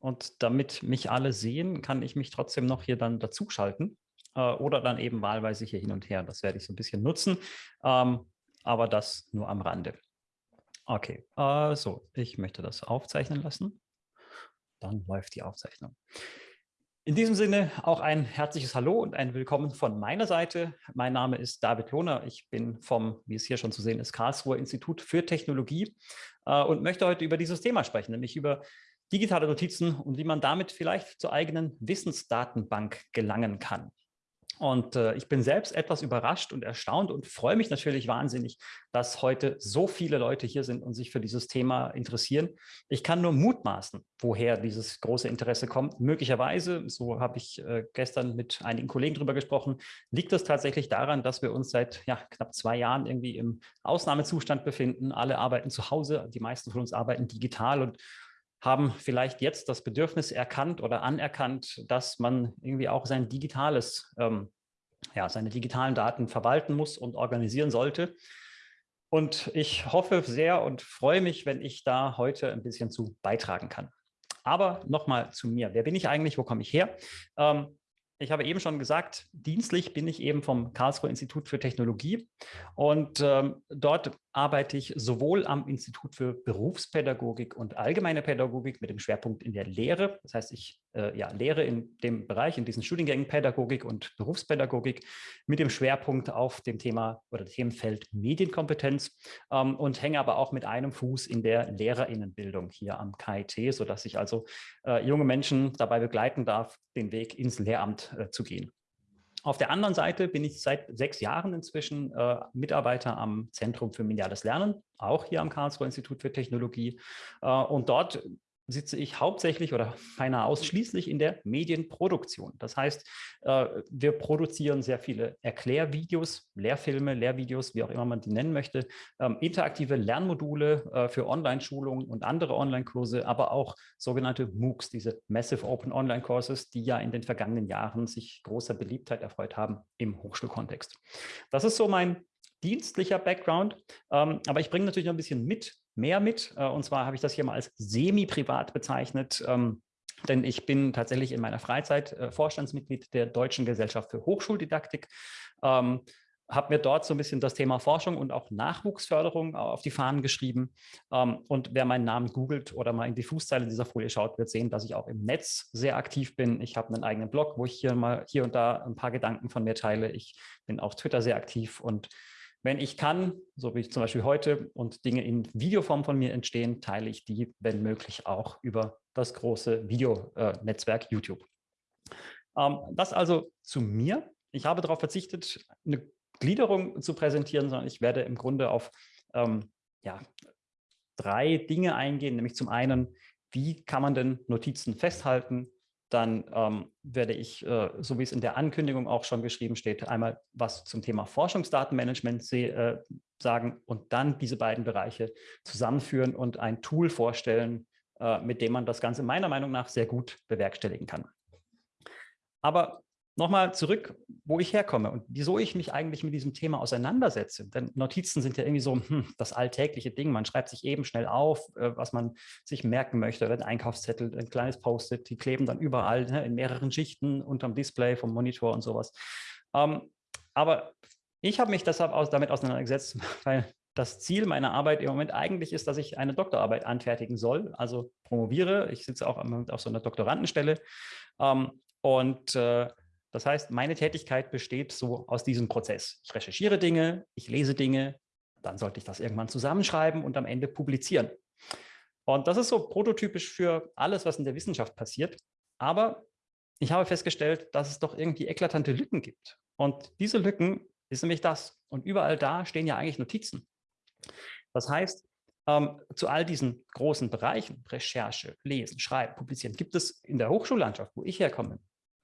Und damit mich alle sehen, kann ich mich trotzdem noch hier dann dazuschalten äh, oder dann eben wahlweise hier hin und her. Das werde ich so ein bisschen nutzen, ähm, aber das nur am Rande. Okay, äh, so, ich möchte das aufzeichnen lassen. Dann läuft die Aufzeichnung. In diesem Sinne auch ein herzliches Hallo und ein Willkommen von meiner Seite. Mein Name ist David Lohner. Ich bin vom, wie es hier schon zu sehen ist, Karlsruher Institut für Technologie äh, und möchte heute über dieses Thema sprechen, nämlich über digitale Notizen und wie man damit vielleicht zur eigenen Wissensdatenbank gelangen kann. Und äh, ich bin selbst etwas überrascht und erstaunt und freue mich natürlich wahnsinnig, dass heute so viele Leute hier sind und sich für dieses Thema interessieren. Ich kann nur mutmaßen, woher dieses große Interesse kommt. Möglicherweise, so habe ich äh, gestern mit einigen Kollegen darüber gesprochen, liegt es tatsächlich daran, dass wir uns seit ja, knapp zwei Jahren irgendwie im Ausnahmezustand befinden. Alle arbeiten zu Hause, die meisten von uns arbeiten digital und haben vielleicht jetzt das Bedürfnis erkannt oder anerkannt, dass man irgendwie auch sein digitales, ähm, ja, seine digitalen Daten verwalten muss und organisieren sollte. Und ich hoffe sehr und freue mich, wenn ich da heute ein bisschen zu beitragen kann. Aber nochmal zu mir. Wer bin ich eigentlich? Wo komme ich her? Ähm, ich habe eben schon gesagt, dienstlich bin ich eben vom Karlsruher Institut für Technologie und ähm, dort arbeite ich sowohl am Institut für Berufspädagogik und allgemeine Pädagogik mit dem Schwerpunkt in der Lehre. Das heißt, ich äh, ja, lehre in dem Bereich, in diesen Studiengängen Pädagogik und Berufspädagogik mit dem Schwerpunkt auf dem Thema oder Themenfeld Medienkompetenz ähm, und hänge aber auch mit einem Fuß in der Lehrerinnenbildung hier am KIT, sodass ich also äh, junge Menschen dabei begleiten darf, den Weg ins Lehramt äh, zu gehen. Auf der anderen Seite bin ich seit sechs Jahren inzwischen äh, Mitarbeiter am Zentrum für mediales Lernen, auch hier am Karlsruher Institut für Technologie. Äh, und dort sitze ich hauptsächlich oder beinahe ausschließlich in der Medienproduktion. Das heißt, äh, wir produzieren sehr viele Erklärvideos, Lehrfilme, Lehrvideos, wie auch immer man die nennen möchte, ähm, interaktive Lernmodule äh, für Online-Schulungen und andere Online-Kurse, aber auch sogenannte MOOCs, diese Massive Open Online Courses, die ja in den vergangenen Jahren sich großer Beliebtheit erfreut haben im Hochschulkontext. Das ist so mein dienstlicher Background, ähm, aber ich bringe natürlich noch ein bisschen mit, mehr mit. Äh, und zwar habe ich das hier mal als semi-privat bezeichnet. Ähm, denn ich bin tatsächlich in meiner Freizeit äh, Vorstandsmitglied der Deutschen Gesellschaft für Hochschuldidaktik, ähm, habe mir dort so ein bisschen das Thema Forschung und auch Nachwuchsförderung auf die Fahnen geschrieben. Ähm, und wer meinen Namen googelt oder mal in die Fußzeile dieser Folie schaut, wird sehen, dass ich auch im Netz sehr aktiv bin. Ich habe einen eigenen Blog, wo ich hier mal hier und da ein paar Gedanken von mir teile. Ich bin auf Twitter sehr aktiv und wenn ich kann, so wie zum Beispiel heute, und Dinge in Videoform von mir entstehen, teile ich die, wenn möglich, auch über das große Videonetzwerk YouTube. Ähm, das also zu mir. Ich habe darauf verzichtet, eine Gliederung zu präsentieren, sondern ich werde im Grunde auf ähm, ja, drei Dinge eingehen, nämlich zum einen, wie kann man denn Notizen festhalten? Dann ähm, werde ich, äh, so wie es in der Ankündigung auch schon geschrieben steht, einmal was zum Thema Forschungsdatenmanagement äh, sagen und dann diese beiden Bereiche zusammenführen und ein Tool vorstellen, äh, mit dem man das Ganze meiner Meinung nach sehr gut bewerkstelligen kann. Aber nochmal zurück, wo ich herkomme und wieso ich mich eigentlich mit diesem Thema auseinandersetze. Denn Notizen sind ja irgendwie so hm, das alltägliche Ding. Man schreibt sich eben schnell auf, äh, was man sich merken möchte, oder ein Einkaufszettel, ein kleines Post-it, die kleben dann überall ne, in mehreren Schichten unterm Display vom Monitor und sowas. Ähm, aber ich habe mich deshalb aus, damit auseinandergesetzt, weil das Ziel meiner Arbeit im Moment eigentlich ist, dass ich eine Doktorarbeit anfertigen soll, also promoviere. Ich sitze auch auf so einer Doktorandenstelle. Ähm, und äh, das heißt, meine Tätigkeit besteht so aus diesem Prozess. Ich recherchiere Dinge, ich lese Dinge, dann sollte ich das irgendwann zusammenschreiben und am Ende publizieren. Und das ist so prototypisch für alles, was in der Wissenschaft passiert. Aber ich habe festgestellt, dass es doch irgendwie eklatante Lücken gibt. Und diese Lücken ist nämlich das. Und überall da stehen ja eigentlich Notizen. Das heißt, ähm, zu all diesen großen Bereichen, Recherche, Lesen, Schreiben, Publizieren, gibt es in der Hochschullandschaft, wo ich herkomme,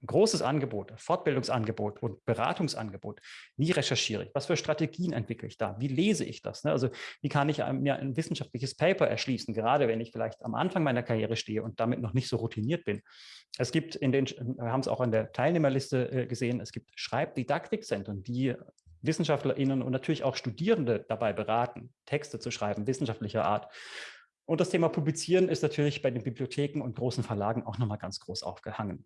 großes Angebot, Fortbildungsangebot und Beratungsangebot. Wie recherchiere ich? Was für Strategien entwickle ich da? Wie lese ich das? Ne? Also wie kann ich mir ein wissenschaftliches Paper erschließen, gerade wenn ich vielleicht am Anfang meiner Karriere stehe und damit noch nicht so routiniert bin. Es gibt in den, wir haben es auch an der Teilnehmerliste äh, gesehen, es gibt Schreibdidaktikzentren, die WissenschaftlerInnen und natürlich auch Studierende dabei beraten, Texte zu schreiben, wissenschaftlicher Art. Und das Thema Publizieren ist natürlich bei den Bibliotheken und großen Verlagen auch nochmal ganz groß aufgehangen.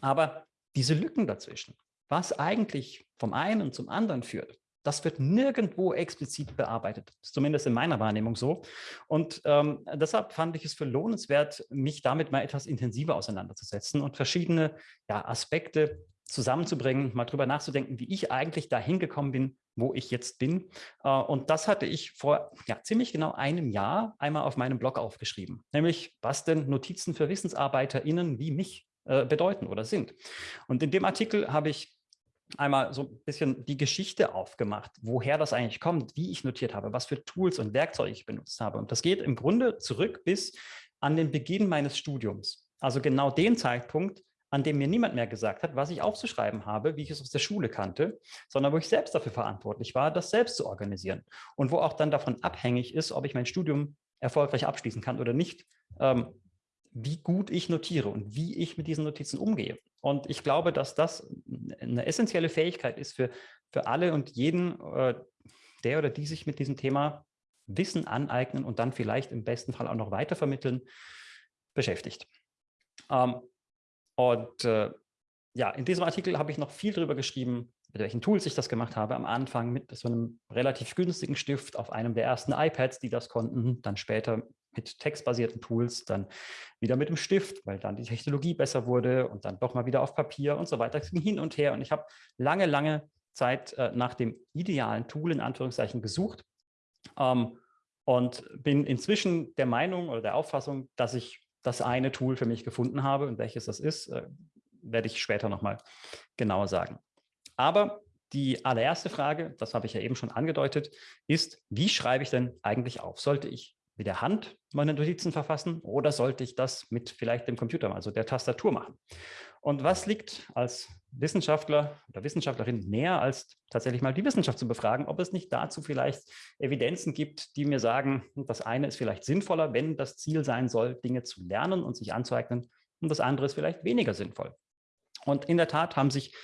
Aber diese Lücken dazwischen, was eigentlich vom einen zum anderen führt, das wird nirgendwo explizit bearbeitet, zumindest in meiner Wahrnehmung so. Und ähm, deshalb fand ich es für lohnenswert, mich damit mal etwas intensiver auseinanderzusetzen und verschiedene ja, Aspekte zusammenzubringen, mal drüber nachzudenken, wie ich eigentlich dahin gekommen bin, wo ich jetzt bin. Äh, und das hatte ich vor ja, ziemlich genau einem Jahr einmal auf meinem Blog aufgeschrieben, nämlich was denn Notizen für WissensarbeiterInnen wie mich äh, bedeuten oder sind. Und in dem Artikel habe ich einmal so ein bisschen die Geschichte aufgemacht, woher das eigentlich kommt, wie ich notiert habe, was für Tools und Werkzeuge ich benutzt habe. Und das geht im Grunde zurück bis an den Beginn meines Studiums. Also genau den Zeitpunkt, an dem mir niemand mehr gesagt hat, was ich aufzuschreiben habe, wie ich es aus der Schule kannte, sondern wo ich selbst dafür verantwortlich war, das selbst zu organisieren. Und wo auch dann davon abhängig ist, ob ich mein Studium erfolgreich abschließen kann oder nicht, ähm, wie gut ich notiere und wie ich mit diesen Notizen umgehe. Und ich glaube, dass das eine essentielle Fähigkeit ist für, für alle und jeden, äh, der oder die sich mit diesem Thema Wissen aneignen und dann vielleicht im besten Fall auch noch weitervermitteln, beschäftigt. Ähm, und äh, ja, in diesem Artikel habe ich noch viel darüber geschrieben, mit welchen Tools ich das gemacht habe. Am Anfang mit so einem relativ günstigen Stift auf einem der ersten iPads, die das konnten, dann später mit textbasierten Tools, dann wieder mit dem Stift, weil dann die Technologie besser wurde und dann doch mal wieder auf Papier und so weiter. Es ging hin und her und ich habe lange, lange Zeit äh, nach dem idealen Tool in Anführungszeichen gesucht ähm, und bin inzwischen der Meinung oder der Auffassung, dass ich das eine Tool für mich gefunden habe und welches das ist, äh, werde ich später nochmal genauer sagen. Aber die allererste Frage, das habe ich ja eben schon angedeutet, ist, wie schreibe ich denn eigentlich auf? Sollte ich mit der Hand meine Notizen verfassen oder sollte ich das mit vielleicht dem Computer, also der Tastatur machen? Und was liegt als Wissenschaftler oder Wissenschaftlerin näher, als tatsächlich mal die Wissenschaft zu befragen, ob es nicht dazu vielleicht Evidenzen gibt, die mir sagen, das eine ist vielleicht sinnvoller, wenn das Ziel sein soll, Dinge zu lernen und sich anzueignen, und das andere ist vielleicht weniger sinnvoll. Und in der Tat haben sich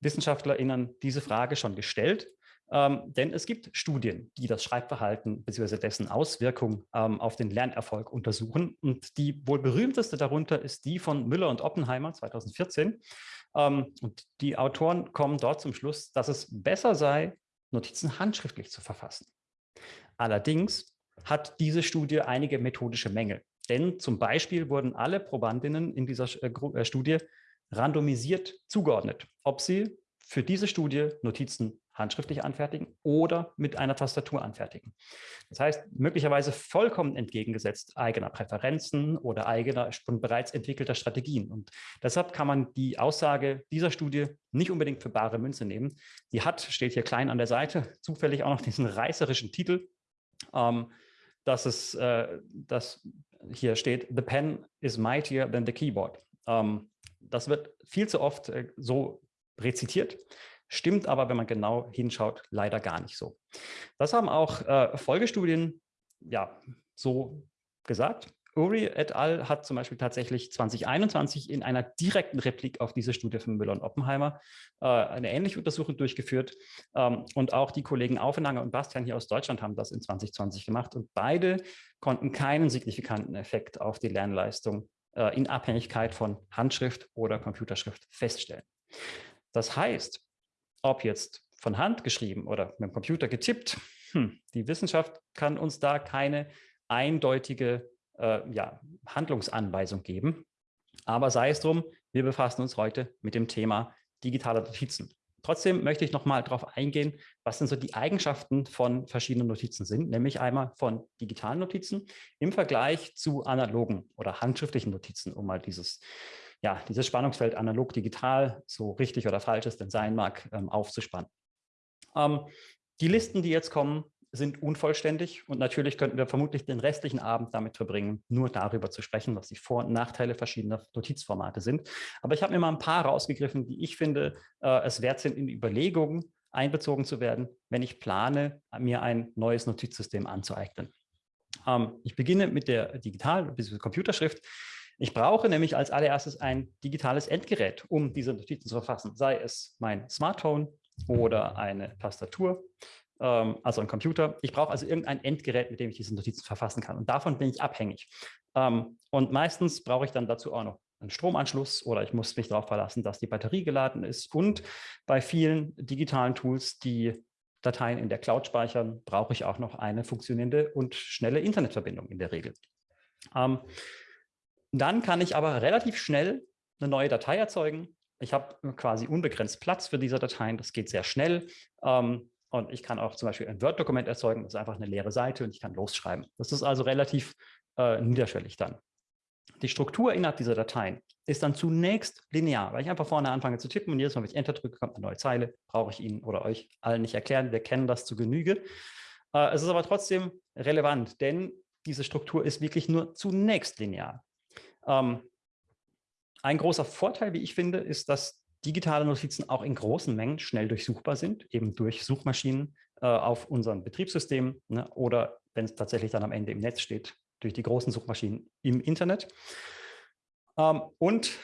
WissenschaftlerInnen diese Frage schon gestellt ähm, denn es gibt Studien, die das Schreibverhalten bzw. dessen Auswirkungen ähm, auf den Lernerfolg untersuchen. Und die wohl berühmteste darunter ist die von Müller und Oppenheimer 2014. Ähm, und die Autoren kommen dort zum Schluss, dass es besser sei, Notizen handschriftlich zu verfassen. Allerdings hat diese Studie einige methodische Mängel. Denn zum Beispiel wurden alle Probandinnen in dieser äh, äh, Studie randomisiert zugeordnet, ob sie für diese Studie Notizen handschriftlich anfertigen oder mit einer Tastatur anfertigen. Das heißt, möglicherweise vollkommen entgegengesetzt eigener Präferenzen oder eigener schon bereits entwickelter Strategien. Und deshalb kann man die Aussage dieser Studie nicht unbedingt für bare Münze nehmen. Sie hat, steht hier klein an der Seite, zufällig auch noch diesen reißerischen Titel, ähm, dass es, äh, dass hier steht, the pen is mightier than the keyboard. Ähm, das wird viel zu oft äh, so rezitiert. Stimmt aber, wenn man genau hinschaut, leider gar nicht so. Das haben auch äh, Folgestudien ja, so gesagt. Uri et al. hat zum Beispiel tatsächlich 2021 in einer direkten Replik auf diese Studie von Müller und Oppenheimer äh, eine ähnliche Untersuchung durchgeführt. Ähm, und auch die Kollegen Aufenanger und Bastian hier aus Deutschland haben das in 2020 gemacht. Und beide konnten keinen signifikanten Effekt auf die Lernleistung äh, in Abhängigkeit von Handschrift oder Computerschrift feststellen. Das heißt, ob jetzt von Hand geschrieben oder mit dem Computer getippt, hm, die Wissenschaft kann uns da keine eindeutige äh, ja, Handlungsanweisung geben. Aber sei es drum, wir befassen uns heute mit dem Thema digitale Notizen. Trotzdem möchte ich noch mal darauf eingehen, was denn so die Eigenschaften von verschiedenen Notizen sind, nämlich einmal von digitalen Notizen im Vergleich zu analogen oder handschriftlichen Notizen, um mal dieses ja, dieses Spannungsfeld analog-digital, so richtig oder falsch es denn sein mag, ähm, aufzuspannen. Ähm, die Listen, die jetzt kommen, sind unvollständig und natürlich könnten wir vermutlich den restlichen Abend damit verbringen, nur darüber zu sprechen, was die Vor- und Nachteile verschiedener Notizformate sind. Aber ich habe mir mal ein paar rausgegriffen, die ich finde, äh, es wert sind, in Überlegungen einbezogen zu werden, wenn ich plane, mir ein neues Notizsystem anzueignen. Ähm, ich beginne mit der Digital- bzw. Computerschrift. Ich brauche nämlich als allererstes ein digitales Endgerät, um diese Notizen zu verfassen, sei es mein Smartphone oder eine Tastatur. ähm, also ein Computer. Ich brauche also irgendein Endgerät, mit dem ich diese Notizen verfassen kann. Und davon bin ich abhängig. Ähm, und meistens brauche ich dann dazu auch noch einen Stromanschluss oder ich muss mich darauf verlassen, dass die Batterie geladen ist. Und bei vielen digitalen Tools, die Dateien in der Cloud speichern, brauche ich auch noch eine funktionierende und schnelle Internetverbindung in der Regel. Ähm, dann kann ich aber relativ schnell eine neue Datei erzeugen. Ich habe quasi unbegrenzt Platz für diese Dateien. Das geht sehr schnell. Ähm, und ich kann auch zum Beispiel ein Word-Dokument erzeugen. Das ist einfach eine leere Seite und ich kann losschreiben. Das ist also relativ äh, niederschwellig dann. Die Struktur innerhalb dieser Dateien ist dann zunächst linear, weil ich einfach vorne anfange zu tippen und jedes Mal, wenn ich Enter drücke, kommt eine neue Zeile. Brauche ich Ihnen oder euch allen nicht erklären. Wir kennen das zu Genüge. Äh, es ist aber trotzdem relevant, denn diese Struktur ist wirklich nur zunächst linear. Ähm, ein großer Vorteil, wie ich finde, ist, dass digitale Notizen auch in großen Mengen schnell durchsuchbar sind, eben durch Suchmaschinen äh, auf unserem Betriebssystem ne, oder wenn es tatsächlich dann am Ende im Netz steht, durch die großen Suchmaschinen im Internet. Ähm, und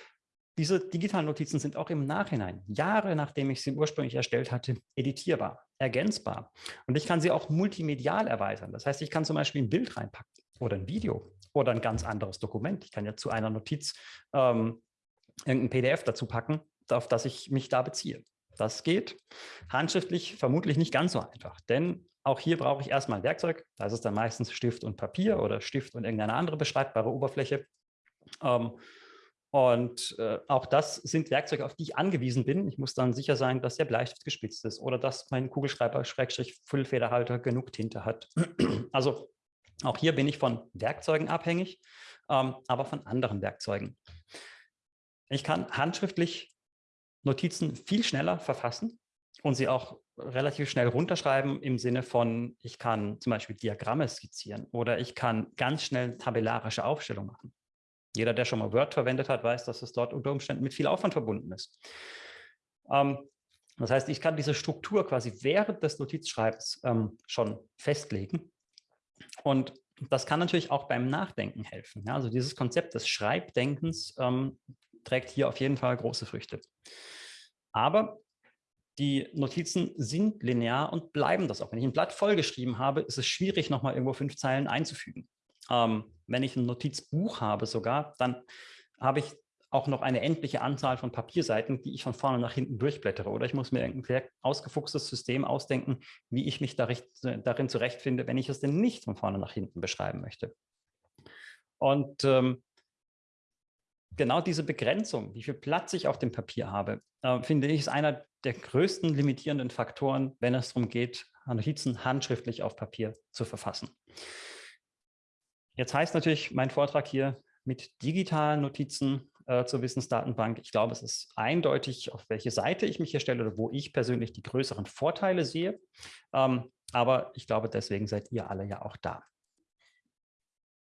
diese digitalen Notizen sind auch im Nachhinein, Jahre nachdem ich sie ursprünglich erstellt hatte, editierbar, ergänzbar. Und ich kann sie auch multimedial erweitern. Das heißt, ich kann zum Beispiel ein Bild reinpacken oder ein Video oder ein ganz anderes Dokument. Ich kann ja zu einer Notiz ähm, irgendein PDF dazu packen, auf das ich mich da beziehe. Das geht handschriftlich vermutlich nicht ganz so einfach, denn auch hier brauche ich erstmal ein Werkzeug. Da ist es dann meistens Stift und Papier oder Stift und irgendeine andere beschreibbare Oberfläche. Ähm, und äh, auch das sind Werkzeuge, auf die ich angewiesen bin. Ich muss dann sicher sein, dass der Bleistift gespitzt ist oder dass mein Kugelschreiber Füllfederhalter genug Tinte hat. also auch hier bin ich von Werkzeugen abhängig, ähm, aber von anderen Werkzeugen. Ich kann handschriftlich Notizen viel schneller verfassen und sie auch relativ schnell runterschreiben im Sinne von, ich kann zum Beispiel Diagramme skizzieren oder ich kann ganz schnell tabellarische Aufstellung machen. Jeder, der schon mal Word verwendet hat, weiß, dass es dort unter Umständen mit viel Aufwand verbunden ist. Ähm, das heißt, ich kann diese Struktur quasi während des Notizschreibens ähm, schon festlegen. Und das kann natürlich auch beim Nachdenken helfen. Also dieses Konzept des Schreibdenkens ähm, trägt hier auf jeden Fall große Früchte. Aber die Notizen sind linear und bleiben das auch. Wenn ich ein Blatt vollgeschrieben habe, ist es schwierig, nochmal irgendwo fünf Zeilen einzufügen. Ähm, wenn ich ein Notizbuch habe sogar, dann habe ich auch noch eine endliche Anzahl von Papierseiten, die ich von vorne nach hinten durchblättere. Oder ich muss mir ein sehr ausgefuchstes System ausdenken, wie ich mich darin zurechtfinde, wenn ich es denn nicht von vorne nach hinten beschreiben möchte. Und ähm, genau diese Begrenzung, wie viel Platz ich auf dem Papier habe, äh, finde ich, ist einer der größten limitierenden Faktoren, wenn es darum geht, Notizen handschriftlich auf Papier zu verfassen. Jetzt heißt natürlich mein Vortrag hier mit digitalen Notizen äh, zur Wissensdatenbank. Ich glaube, es ist eindeutig, auf welche Seite ich mich hier stelle oder wo ich persönlich die größeren Vorteile sehe. Ähm, aber ich glaube, deswegen seid ihr alle ja auch da.